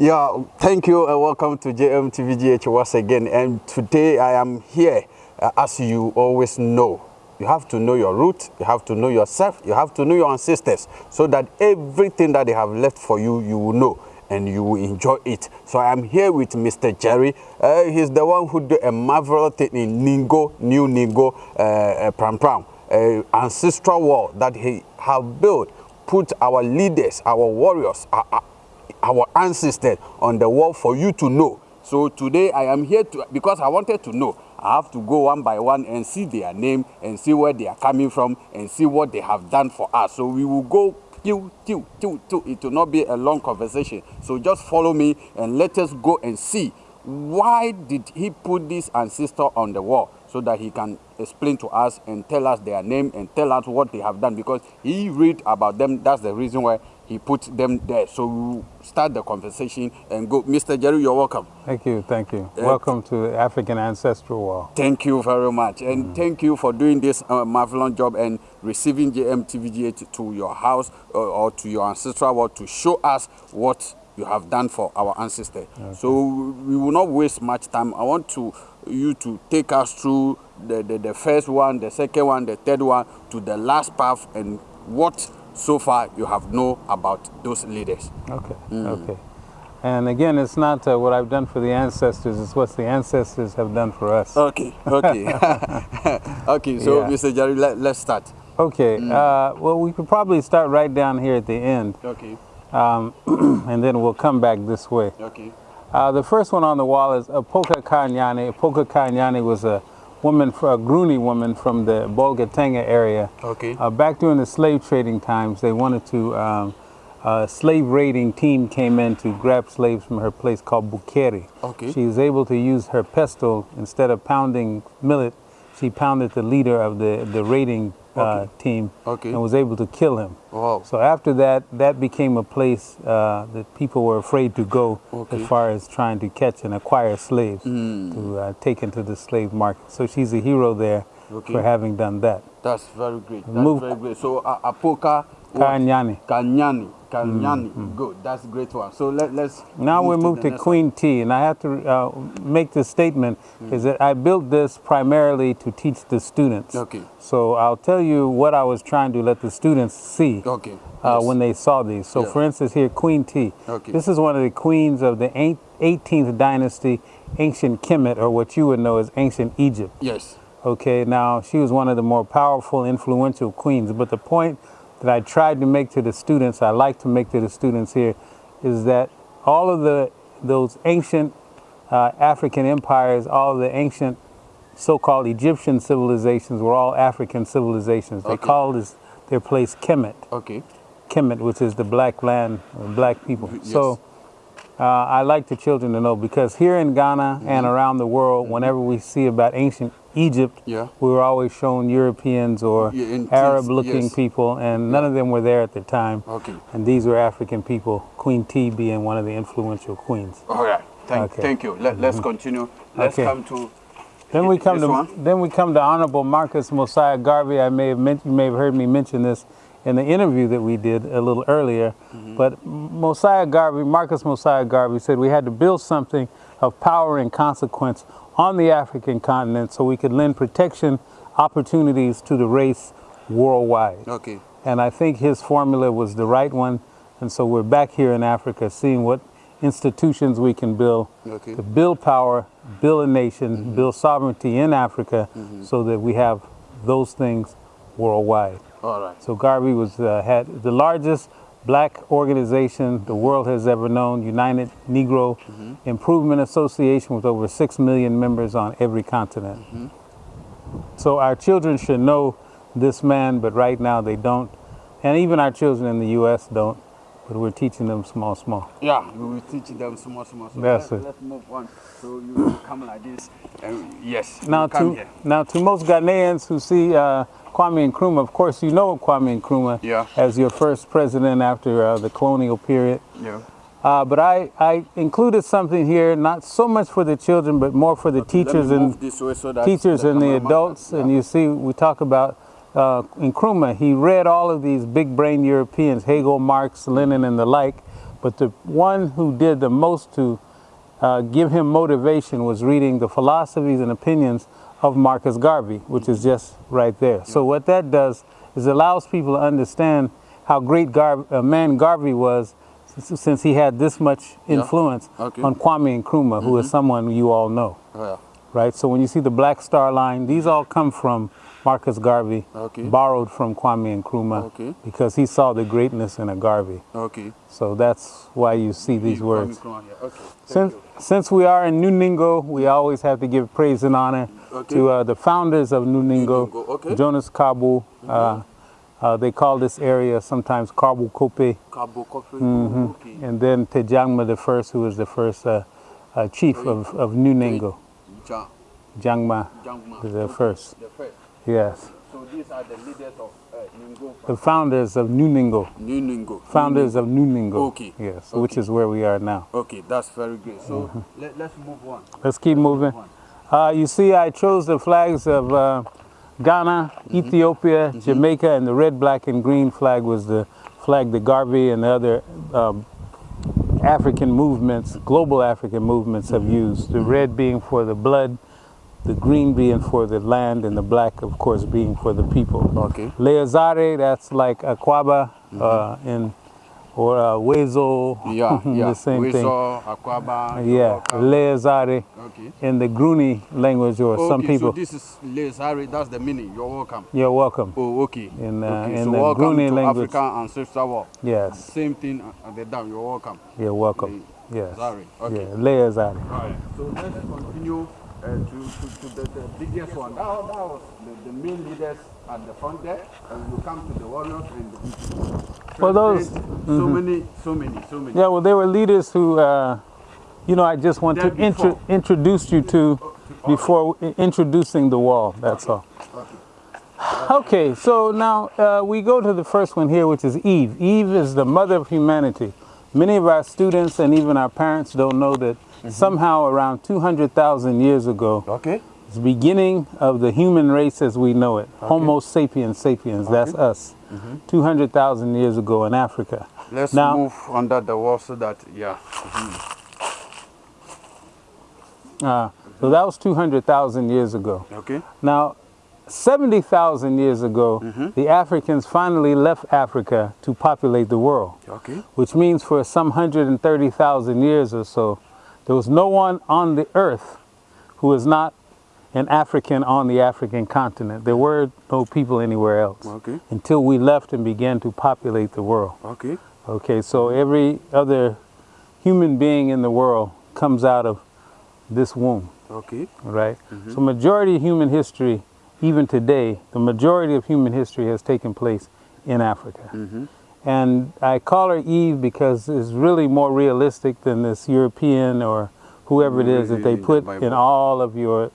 Yeah, thank you and welcome to JMTVGH once again. And today I am here, uh, as you always know. You have to know your root, you have to know yourself, you have to know your ancestors, so that everything that they have left for you, you will know and you will enjoy it. So I am here with Mr. Jerry. Uh, he's the one who did a marvelous thing in Ningo, New Ningo, uh, uh, Pram Pram, uh, ancestral wall that he have built, put our leaders, our warriors, our, our ancestors on the wall for you to know. So today I am here to, because I wanted to know, I have to go one by one and see their name and see where they are coming from and see what they have done for us. So we will go Tiw, tiw, tiw, tiw. It will not be a long conversation. So just follow me and let us go and see why did he put this ancestor on the wall so that he can explain to us and tell us their name and tell us what they have done because he read about them. That's the reason why he put them there. So we'll start the conversation and go. Mr. Jerry, you're welcome. Thank you, thank you. Uh, welcome to African Ancestral Wall. Thank you very much. And mm. thank you for doing this uh, marvelous job and receiving JMTVGA to, to your house uh, or to your ancestral wall to show us what you have done for our ancestors. Okay. So we will not waste much time. I want to you to take us through the, the, the first one, the second one, the third one, to the last path and what so far you have know about those leaders. Okay, mm. okay. And again, it's not uh, what I've done for the ancestors, it's what the ancestors have done for us. Okay, okay. okay, so yeah. Mr. Jerry, let, us start. Okay, mm. uh, well, we could probably start right down here at the end. Okay. Um, and then we'll come back this way. Okay. Uh, the first one on the wall is Apoka Kanyani. Apoka Kanyani was a woman, a Gruni woman from the Bolgatanga area. Okay. Uh, back during the slave trading times, they wanted to, um, a slave raiding team came in to grab slaves from her place called Bukeri. Okay. She was able to use her pestle, instead of pounding millet, she pounded the leader of the, the raiding uh, team okay. and was able to kill him. Wow. So after that, that became a place uh, that people were afraid to go okay. as far as trying to catch and acquire slaves mm. to uh, take into the slave market. So she's a hero there for having done that. That's very great. That's Move. very great. So uh, Apoka Kanyani. Kanyani. Kanyani. Mm -hmm. Good. That's a great one. So let, us Now we move to, to Queen one. T. And I have to uh, make this statement mm. is that I built this primarily to teach the students. Okay. So I'll tell you what I was trying to let the students see. Okay. Uh, yes. When they saw these. So yeah. for instance here, Queen T. Okay. This is one of the queens of the 18th dynasty, ancient Kemet, or what you would know as ancient Egypt. Yes. Okay, now she was one of the more powerful, influential queens. But the point that I tried to make to the students, I like to make to the students here, is that all of the those ancient uh, African empires, all of the ancient so-called Egyptian civilizations were all African civilizations. They called this, their place Kemet. Okay. Kemet, which is the black land, black people. Yes. So uh, I like the children to know because here in Ghana mm -hmm. and around the world, mm -hmm. whenever we see about ancient Egypt, yeah. we were always shown Europeans or yeah, Arab-looking yes. people, and none of them were there at the time. Okay. And these were African people, Queen T being one of the influential queens. All right. Thank, okay. thank you. Let, us mm-hmm. continue. Let's okay. come to then we come to one. then we come to Honorable Marcus Mosiah Garvey. I may have mentioned, you may have heard me mention this in the interview that we did a little earlier. Mm -hmm. But Mosiah Garvey, Marcus Mosiah Garvey said we had to build something of power and consequence on the African continent so we could lend protection opportunities to the race worldwide. Okay. And I think his formula was the right one. And so we're back here in Africa seeing what institutions we can build okay. to build power, build a nation, mm -hmm. build sovereignty in Africa mm -hmm. so that we have those things worldwide. All right. So Garvey was uh, had the largest black organization the world has ever known, United Negro mm -hmm. Improvement Association with over 6 million members on every continent. Mm -hmm. So our children should know this man, but right now they don't. And even our children in the U.S. don't, but we're teaching them small, small. Yeah, we're teaching them small, small. So That's let, it. Let's move on. So you come like this. And yes, now to, here. Now to most Ghanaians who see uh, Kwame Nkrumah, of course, you know Kwame Nkrumah yeah. as your first president after uh, the colonial period. Yeah. Uh, but I, I included something here, not so much for the children, but more for the teachers and so teachers and the adults. Yeah. And you see, we talk about uh, Nkrumah. He read all of these big brain Europeans, Hegel, Marx, Lenin, and the like. But the one who did the most to uh, give him motivation was reading the philosophies and opinions of Marcus Garvey, which is just right there. So what that does is it allows people to understand how great Gar- uh, man Garvey was since, he had this much influence Okay. on Kwame Nkrumah, who is someone you all know, Oh, yeah. right? So when you see the black star line, these all come from Marcus Garvey, Okay. borrowed from Kwame Nkrumah, Okay. because he saw the greatness in a Garvey. Okay. So that's why you see these words. Okay. Since, you. since we are in New Ningo, we always have to give praise and honor to uh, the founders of New Ningo, Ningo, okay. Mm-hmm. Jonas Kabu. Uh, uh, they call this area sometimes Kabu Kope, Kabu Kope. Mm-hmm. Okay. and then Tejangma the first, who was the first uh, uh, chief of, of New Ningo. Ja, Jangma Jangma. the first, The first. Yes. So these are the leaders of uh, Ningo. The founders of New Ningo, New Ningo. founders of New Ningo. Okay. Yes, which is where we are now. Okay, that's very great. So Mm-hmm. let, let's move on. Let's keep moving. Uh, you see, I chose the flags of uh, Ghana, Ethiopia, Jamaica, and the red, black, and green flag was the flag the Garvey and the other um, African movements, global African movements, have used. The red being for the blood, the green being for the land, and the black, of course, being for the people. Okay. Leazare, that's like Akwaba uh, in, or uh, Wezo, Yeah, yeah. the same thing. Weso, Akwaba. Yeah. Leazare Okay. in the Gruni language, or some okay, people. so this is Lesari, that's the meaning. You're welcome. You're welcome. Oh, okay. In, uh, okay. in so the welcome Gruni to language. African Ancestral Wall. Yes, Same thing at the dam. You're welcome. you're welcome. Yes. Zari. Okay. Yeah, Leazare. Alright. So let's continue uh, to, to, to the, the biggest one. That, that was the, the main leaders at the front there, and we come to the warriors and the people. For those- President, So many, so many, so many. Yeah, well, they were leaders who, uh, you know, I just want to intro- introduce you to before introducing the wall. That's all. Okay, so now uh, we go to the first one here, which is Eve. Eve is the mother of humanity. Many of our students and even our parents don't know that Mm-hmm. somehow around 200,000 years ago, Okay. the beginning of the human race as we know it, Homo sapiens sapiens, that's us, mm-hmm. 200,000 years ago in Africa. Let's Now- move under the wall so that, yeah. Uh, so that was 200,000 years ago. Okay. Now, 70,000 years ago, mm-hmm. the Africans finally left Africa to populate the world, Okay. which means for some 130,000 years or so, there was no one on the earth who was not an African on the African continent. There were no people anywhere else Okay. until we left and began to populate the world. Okay. Okay, so every other human being in the world comes out of this womb Okay. right? Mm-hmm. So majority of human history, even today, the majority of human history has taken place in Africa. Mm-hmm. And I call her Eve because it's really more realistic than this European or whoever it is that they the put in all of your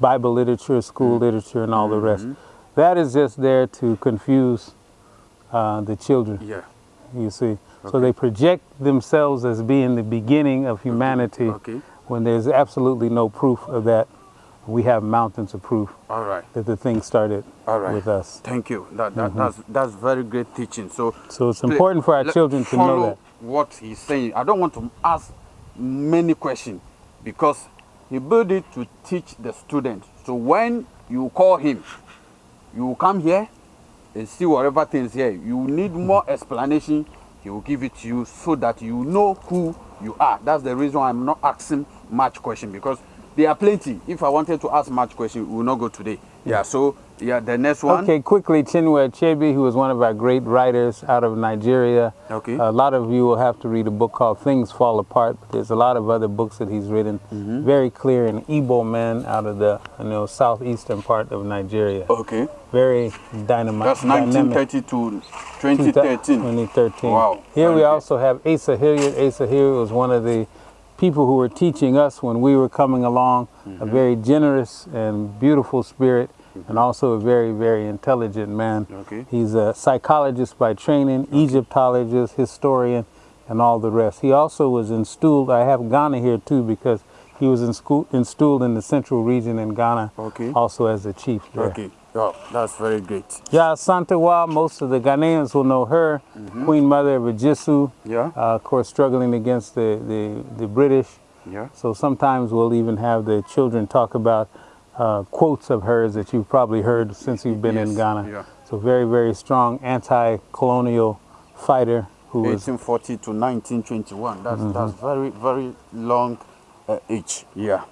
Bible literature, school literature, and all the rest. That is just there to confuse uh, the children Yeah. you see. So they project themselves as being the beginning of humanity Okay. when there's absolutely no proof of that. We have mountains of proof All right. that the thing started All right. with us. Thank you. That, that, mm-hmm. that's, that's very great teaching. So, So it's important for our children to know follow that. what he's saying. I don't want to ask many questions because he built it to teach the student. So when you call him, you will come here and see whatever things here. You need mm-hmm. more explanation. He will give it to you so that you know who you are. That's the reason why I'm not asking much question because there are plenty. If I wanted to ask much question, we will not go today. Yeah. So yeah, the next one. Okay, quickly, Chinua Achebe, who was one of our great writers out of Nigeria. Okay. A lot of you will have to read a book called Things Fall Apart, but there's a lot of other books that he's written. Mm-hmm. Very clear, an Igbo man out of the you know southeastern part of Nigeria. Okay. Very dynamite. That's dynamic. 1930 to 2013. 2013. Wow. Here we also have Asa Hilliard. Asa Hilliard was one of the people who were teaching us when we were coming along. A Mm-hmm. very generous and beautiful spirit, and also a very, very intelligent man. Okay. He's a psychologist by training, Egyptologist, historian, and all the rest. He also was installed. I have Ghana here too because he was in school, installed in the central region in Ghana, Okay. also as a chief there. Okay. Oh, that's very great. Yeah, Santewa, most of the Ghanaians will know her, Queen Mother of Ejisu, Yeah. uh, of course, struggling against the, the, the British. Yeah. So sometimes we'll even have the children talk about uh, quotes of hers that you've probably heard since you've been in Ghana. yeah. So very, very strong anti-colonial fighter who was 1840 to 1921. That's Mm-hmm. that's very very long uh, age. Yeah.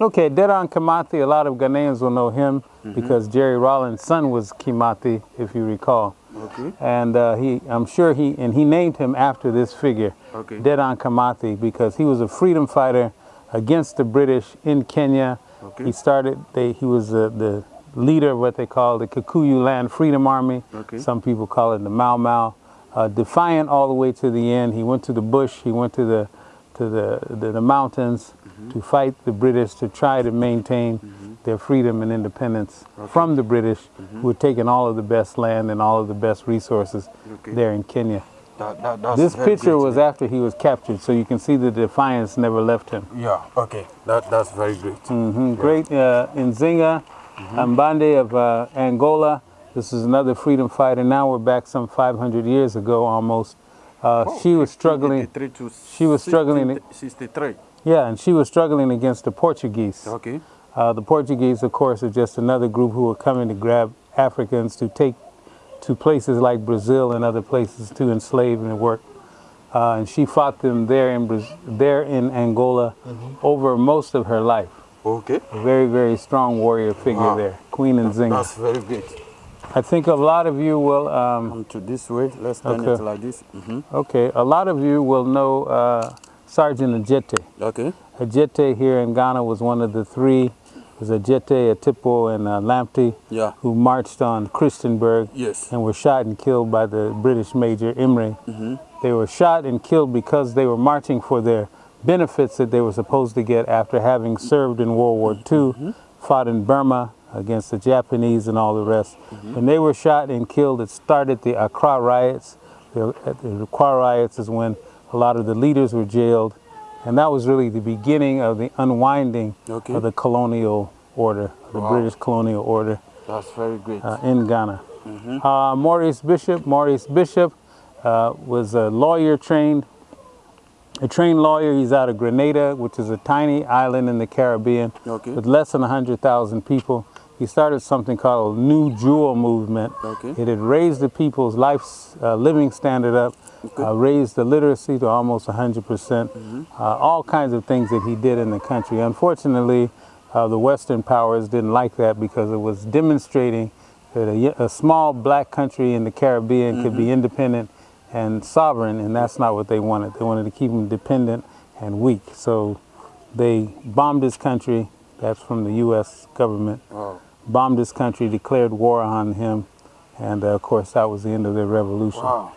Okay, Dedan Kimathi, a lot of Ghanaians will know him Mm-hmm. because Jerry Rawlings' son was Kimathi, if you recall. Okay. And uh, he, I'm sure he, and he named him after this figure, Okay. Dedan Kimathi, because he was a freedom fighter against the British in Kenya. Okay. He started, they, he was uh, the leader of what they call the Kikuyu Land Freedom Army. Okay. Some people call it the Mau Mau. Uh, defiant all the way to the end. He went to the bush, he went to the, to the, the, the mountains Mm-hmm. to fight the British to try to maintain their freedom and independence from the British, Mm-hmm. who had taken all of the best land and all of the best resources Okay. there in Kenya. That, that, that's This picture great. was after he was captured, so you can see the defiance never left him. Yeah. Okay. That that's very great. Mhm. Great uh, Nzinga Mbande of uh, Angola. This is another freedom fighter. Now we're back some 500 years ago almost. Uh, Oh, she was struggling. to she was struggling- 63. Yeah, and she was struggling against the Portuguese. Okay. Uh, the Portuguese, of course, are just another group who were coming to grab Africans to take to places like Brazil and other places to enslave and work. Uh, and she fought them there in Braz- there in Angola over most of her life. Okay. A very, very strong warrior figure Wow. there, Queen Nzinga. That's very great. I think a lot of you will. Um, Come to this way. Let's turn Okay. it like this. hmm okay, a lot of you will know uh, Sergeant Adjetey. Okay. Adjetey here in Ghana was one of the three. It was Adjetey, Attipoe, and uh, Lamptey Yeah. who marched on Christiansborg Yes. and were shot and killed by the British Major Imray. They were shot and killed because they were marching for their benefits that they were supposed to get after having served in World War II, fought in Burma against the Japanese and all the rest. When they were shot and killed, it started the Accra riots. The, the Accra riots is when a lot of the leaders were jailed, and that was really the beginning of the unwinding Okay. of the colonial order, the Wow. British colonial order That's very great. uh, in Ghana. Uh, Maurice Bishop, Maurice Bishop uh, was a lawyer trained, a trained lawyer. He's out of Grenada, which is a tiny island in the Caribbean Okay. with less than 100,000 people. He started something called a New Jewel Movement. Okay. It had raised the people's life uh, living standard up, uh, raised the literacy to almost 100%, percent uh, all kinds of things that he did in the country. Unfortunately, uh, the Western powers didn't like that because it was demonstrating that a small black country in the Caribbean could be independent and sovereign, and that's not what they wanted. They wanted to keep them dependent and weak. So they bombed this country. That's from the U.S. government Wow. Bombed this country, declared war on him, and uh, of course that was the end of their revolution. Wow.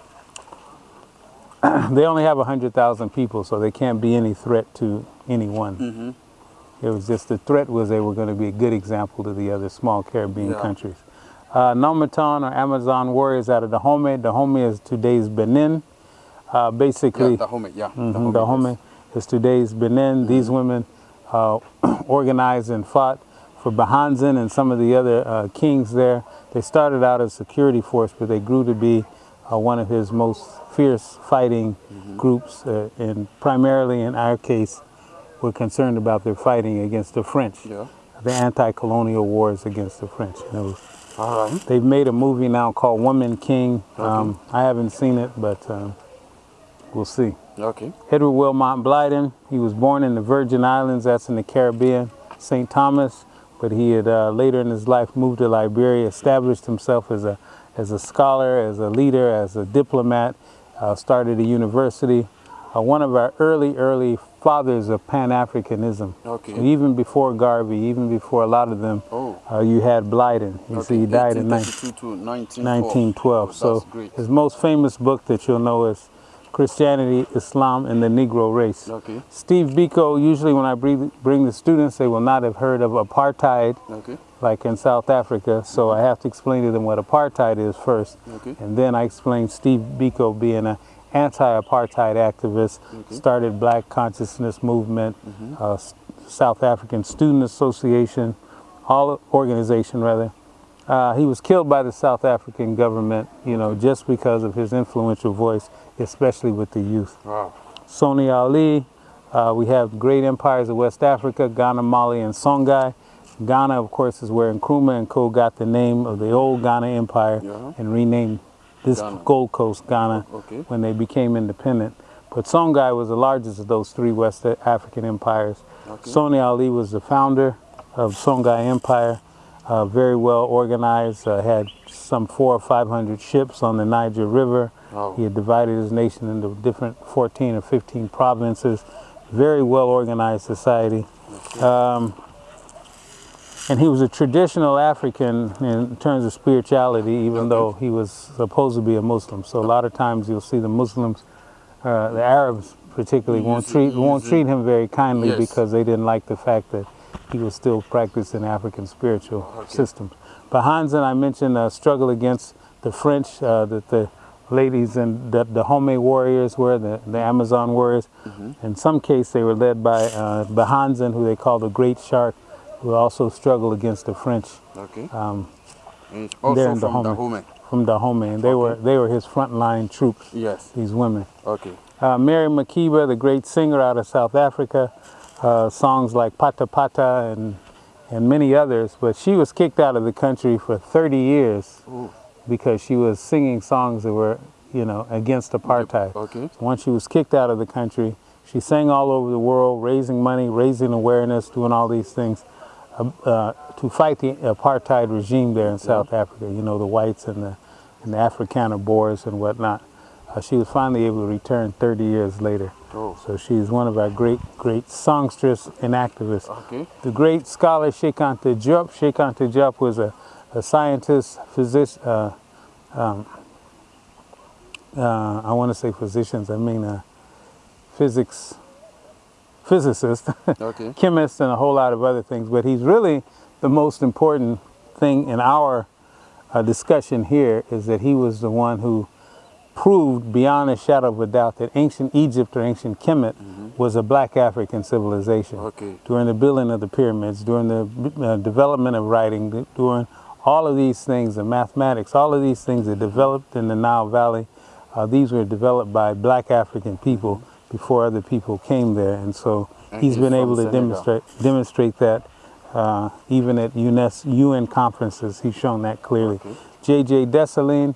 They only have 100,000 people, so they can't be any threat to anyone. Mm-hmm. It was just the threat was they were going to be a good example to the other small Caribbean Yeah. countries. Uh, Nomaton or Amazon warriors out of Dahomey. Dahomey is today's Benin. Uh, basically, Yeah, the home. Yeah. Mhm, Dahomey is today's Benin. These women uh, organized and fought for Behanzin and some of the other uh, kings there. They started out as security force, but they grew to be uh, one of his most fierce fighting groups. Uh, and primarily, in our case, we're concerned about their fighting against the French, Yeah. the anti-colonial wars against the French. It was- they've made a movie now called Woman King. Um, I haven't seen it, but um, we'll see. Okay. Edward Wilmot Blyden, he was born in the Virgin Islands, that's in the Caribbean, St. Thomas, but he had uh, later in his life moved to Liberia, established himself as a, as a scholar, as a leader, as a diplomat, uh, started a university. Uh, one of our early, early fathers of Pan-Africanism. Okay. Even before Garvey, even before a lot of them, Oh. uh, you had Blyden. You see, he died in 19- 1912. 1912. Oh, so great. his most famous book that you'll know is Christianity, Islam, and the Negro Race. Okay. Steve Biko, usually when I bring, bring the students, they will not have heard of apartheid, Okay. like in South Africa. So I have to explain to them what apartheid is first. Okay. And then I explain Steve Biko being an anti-apartheid activist, started Black Consciousness Movement, uh, South African Student Association, all organization rather, Uh, he was killed by the South African government, you know, just because of his influential voice, especially with the youth. Wow. Sonni Ali, uh, we have great empires of West Africa, Ghana, Mali, and Songhai. Ghana, of course, is where Nkrumah and Co. got the name of the old Ghana Empire Yeah. and renamed this Ghana. Gold Coast Ghana Okay. when they became independent. But Songhai was the largest of those three West African empires. Okay. Sonni Ali was the founder of Songhai Empire, uh, very well organized, uh, had some four or five hundred ships on the Niger River. Wow. He had divided his nation into different 14 or 15 provinces, very well organized society. Um, and he was a traditional African in terms of spirituality, even though he was supposed to be a Muslim. So a lot of times you'll see the Muslims, uh, the Arabs particularly, won't treat won't treat him very kindly Yes. because they didn't like the fact that he was still practicing African spiritual systems. Behanzin, I mentioned, a struggle against the French, uh, that the ladies and the, the Home warriors were, the, the Amazon warriors. In some case, they were led by uh, who they call the Great Shark, who also struggled against the French Okay. um, and also in from Dahomey. From Dahomey, and they were they were his frontline troops. Yes. These women. Okay. Uh, Miriam Makeba, the great singer out of South Africa, uh, songs like Pata Pata and, and many others, but she was kicked out of the country for 30 years Ooh. because she was singing songs that were, you know, against apartheid. Okay. Once she was kicked out of the country, she sang all over the world, raising money, raising awareness, doing all these things uh, uh, to fight the apartheid regime there in South Africa. You know, the whites and the, and the Afrikaner Boers and whatnot. Uh, she was finally able to return 30 years later. Oh. So she's one of our great, great songstress and activists. Okay. The great scholar Cheikh Anta Diop. Cheikh Anta Diop was a, a scientist, physician, uh, um, uh, I want to say physicians, I mean a physics, physicist, Okay. chemist, and a whole lot of other things. But he's really the most important thing in our uh, discussion here is that he was the one who proved beyond a shadow of a doubt that ancient Egypt or ancient Kemet was a black African civilization. Okay. During the building of the pyramids, during the uh, development of writing, during all of these things, the mathematics, all of these things that developed in the Nile Valley, uh, these were developed by black African people before other people came there. And so And he's been able to Senegal. demonstrate, demonstrate that uh, even at UNESCO, UN conferences, he's shown that clearly. Okay. J.J. Dessalines,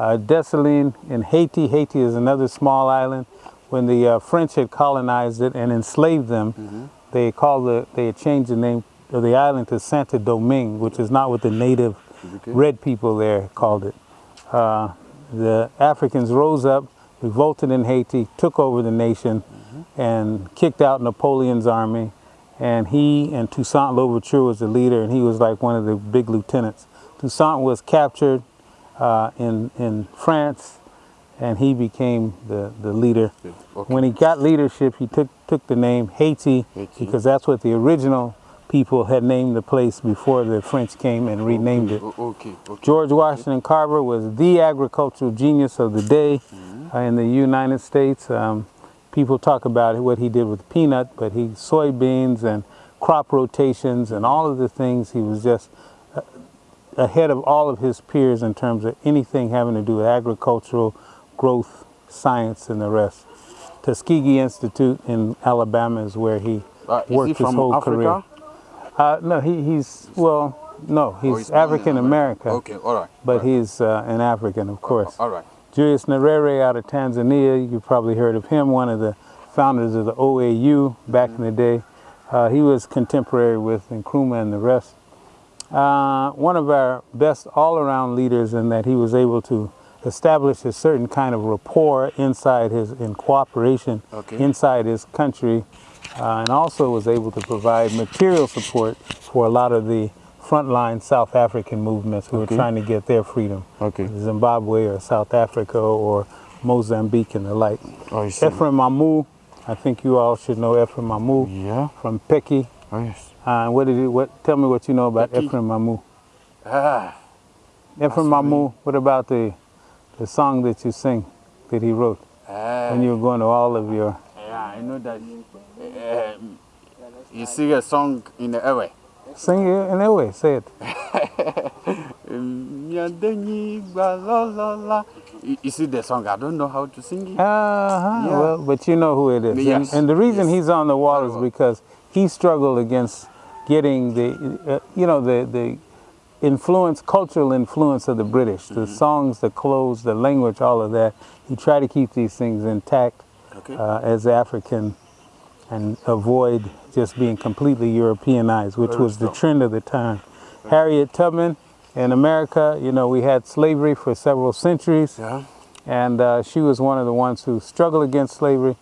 uh, Dessalines in Haiti. Haiti is another small island. When the uh, French had colonized it and enslaved them, Mm-hmm. they called the they had changed the name of the island to Santa Domingue, which is not what the native Okay. red people there called it. Uh, the Africans rose up, revolted in Haiti, took over the nation, and kicked out Napoleon's army. And he and Toussaint Louverture was the leader, and he was like one of the big lieutenants. Toussaint was captured uh, in in France, and he became the the leader. Okay. When he got leadership, he took took the name Haiti, Haiti. because that's what the original people had named the place before the French came and renamed it. Okay. Okay. George Washington Carver was the agricultural genius of the day uh, in the United States. Um, people talk about what he did with peanut, but he soybeans and crop rotations and all of the things. He was just ahead of all of his peers in terms of anything having to do with agricultural growth, science, and the rest. Tuskegee Institute in Alabama is where he Uh, worked he his from whole Africa? career. Uh, no, he, he's well, no, he's born in African American Okay. All right. but all right. he's uh, an African, of course. All right. Julius Nyerere out of Tanzania, you've probably heard of him, one of the founders of the OAU back in the day. Uh, he was contemporary with Nkrumah and the rest. Uh, one of our best all-around leaders in that he was able to establish a certain kind of rapport inside his, in cooperation Okay. inside his country, uh, and also was able to provide material support for a lot of the frontline South African movements who Okay. were trying to get their freedom. Okay. Zimbabwe or South Africa or Mozambique and the like. Oh. Ephraim Amu, I think you all should know Ephraim Amu Yeah. from Peki. Oh, yes. Uh, what did you, what, tell me what you know about Peki. Ephraim Amu. Ah. Ephraim Amu, what about the, the song that you sing that he wrote Ah. when you were going to all of your, Yeah, I know that. Um, you sing a song in the airway. sing it in way, say it. You see the song? I don't know how to sing it. Uh-huh. Yeah. Well, but you know who it is. Yes, And, and the reason yes. he's on the wall is because he struggled against getting the, uh, you know, the, the influence, cultural influence of the British, the Mm-hmm. songs, the clothes, the language, all of that. He tried to keep these things intact Okay. uh, as African and avoid just being completely Europeanized, which was the trend of the time. Harriet Tubman in America, you know, we had slavery for several centuries Yeah. and uh, she was one of the ones who struggled against slavery.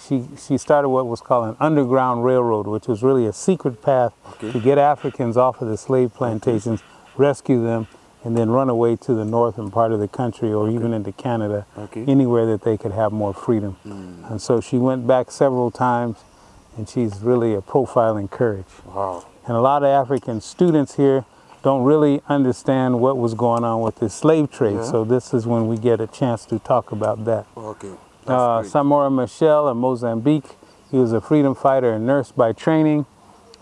She she started what was called an underground railroad, which was really a secret path Okay. to get Africans off of the slave plantations, rescue them, and then run away to the northern part of the country or even into Canada, Okay. anywhere that they could have more freedom. Mm. And so she went back several times, and she's really a profile in courage. Wow. And a lot of African students here don't really understand what was going on with the slave trade. Yeah. So this is when we get a chance to talk about that. Okay. Uh. Samora Machel in Mozambique, he was a freedom fighter and nurse by training,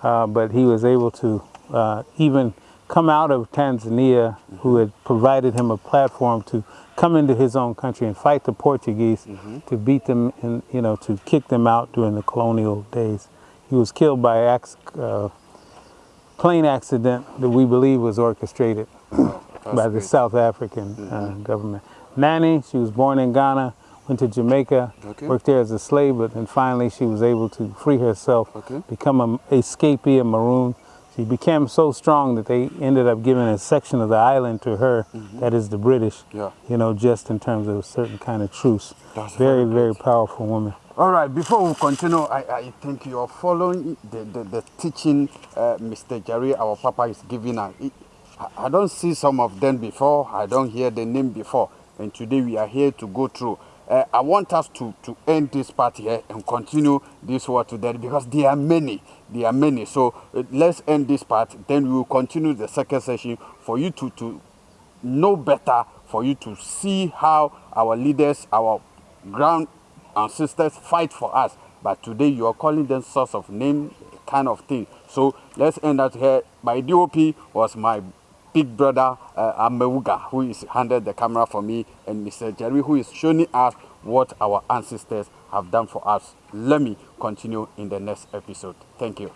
uh, but he was able to uh, even come out of Tanzania, who had provided him a platform to come into his own country and fight the Portuguese to beat them, and you know, to kick them out during the colonial days. He was killed by a uh, plane accident that we believe was orchestrated by the. South African uh, government. Nanny, she was born in Ghana, went to Jamaica, Okay. worked there as a slave, but then finally she was able to free herself, Okay. become a escapee, a maroon. She became so strong that they ended up giving a section of the island to her, that is the British, Yeah. you know, just in terms of a certain kind of truce. That's very, very powerful woman. All right, before we continue, I, I think you are following the, the, the teaching uh, Mr. Jerry, our Papa, is giving us. I, I don't see some of them before, I don't hear the name before, and today we are here to go through. Uh, I want us to, to end this part here and continue this word to that because there are many, there are many. So uh, let's end this part, then we will continue the second session for you to, to know better for you to see how our leaders, our ground ancestors fight for us. But today you are calling them source of name kind of thing. So let's end out here. My DOP was my big brother uh, Amewuga, who is handed the camera for me, and Mr. Jerry, who is showing us what our ancestors have done for us. Let me continue in the next episode. Thank you.